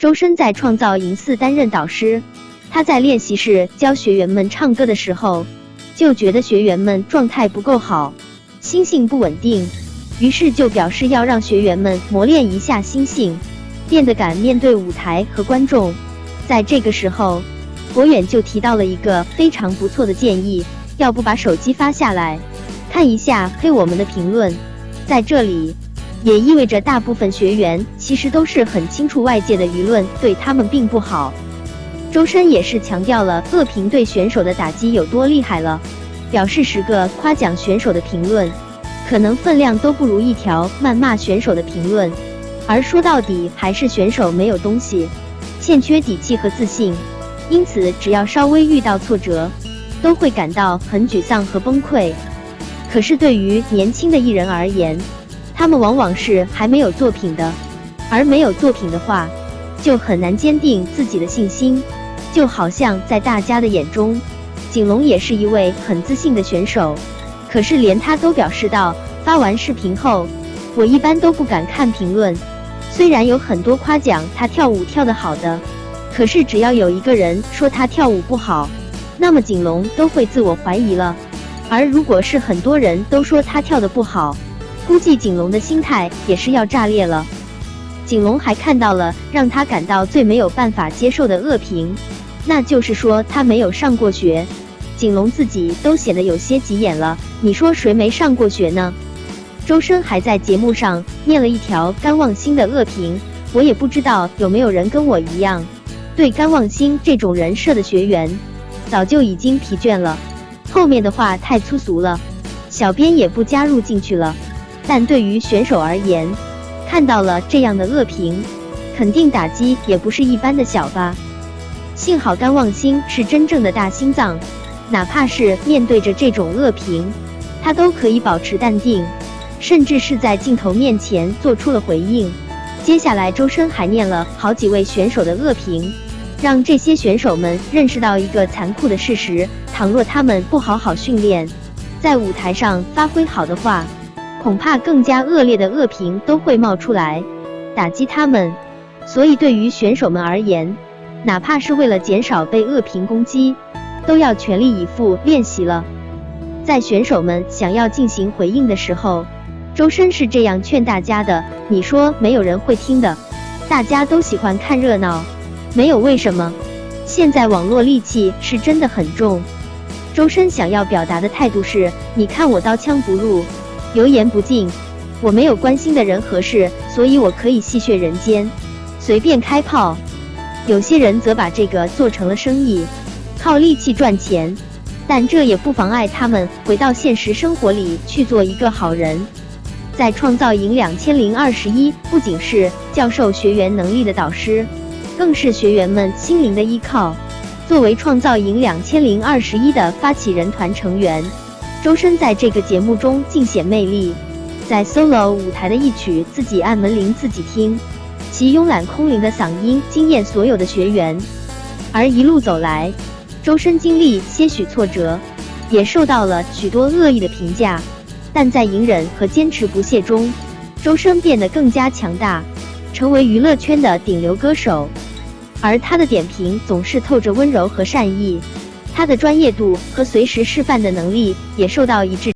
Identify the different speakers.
Speaker 1: 周深在创造营四担任导师，他在练习室教学员们唱歌的时候，就觉得学员们状态不够好，心性不稳定，于是就表示要让学员们磨练一下心性，变得敢面对舞台和观众。在这个时候，博远就提到了一个非常不错的建议，要不把手机发下来，看一下黑我们的评论。在这里。也意味着大部分学员其实都是很清楚外界的舆论对他们并不好。周深也是强调了恶评对选手的打击有多厉害了，表示十个夸奖选手的评论，可能分量都不如一条谩骂选手的评论。而说到底还是选手没有东西，欠缺底气和自信，因此只要稍微遇到挫折，都会感到很沮丧和崩溃。可是对于年轻的艺人而言，他们往往是还没有作品的，而没有作品的话，就很难坚定自己的信心。就好像在大家的眼中，景龙也是一位很自信的选手，可是连他都表示到，发完视频后，我一般都不敢看评论。虽然有很多夸奖他跳舞跳得好的，可是只要有一个人说他跳舞不好，那么景龙都会自我怀疑了。而如果是很多人都说他跳得不好，估计景龙的心态也是要炸裂了。景龙还看到了让他感到最没有办法接受的恶评，那就是说他没有上过学。景龙自己都显得有些急眼了。你说谁没上过学呢？周深还在节目上念了一条甘望星的恶评，我也不知道有没有人跟我一样，对甘望星这种人设的学员早就已经疲倦了。后面的话太粗俗了，小编也不加入进去了。但对于选手而言，看到了这样的恶评，肯定打击也不是一般的小吧。幸好甘望星是真正的大心脏，哪怕是面对着这种恶评，他都可以保持淡定，甚至是在镜头面前做出了回应。接下来，周深还念了好几位选手的恶评，让这些选手们认识到一个残酷的事实：倘若他们不好好训练，在舞台上发挥好的话。恐怕更加恶劣的恶评都会冒出来，打击他们。所以对于选手们而言，哪怕是为了减少被恶评攻击，都要全力以赴练习了。在选手们想要进行回应的时候，周深是这样劝大家的：“你说没有人会听的，大家都喜欢看热闹，没有为什么。现在网络戾气是真的很重。”周深想要表达的态度是：“你看我刀枪不入。”油盐不进，我没有关心的人和事，所以我可以戏谑人间，随便开炮。有些人则把这个做成了生意，靠力气赚钱，但这也不妨碍他们回到现实生活里去做一个好人。在创造营两千零二十一，不仅是教授学员能力的导师，更是学员们心灵的依靠。作为创造营两千零二十一的发起人团成员。周深在这个节目中尽显魅力，在 solo 舞台的一曲《自己按门铃自己听》，其慵懒空灵的嗓音惊艳所有的学员。而一路走来，周深经历些许挫折，也受到了许多恶意的评价，但在隐忍和坚持不懈中，周深变得更加强大，成为娱乐圈的顶流歌手。而他的点评总是透着温柔和善意。他的专业度和随时示范的能力也受到一致。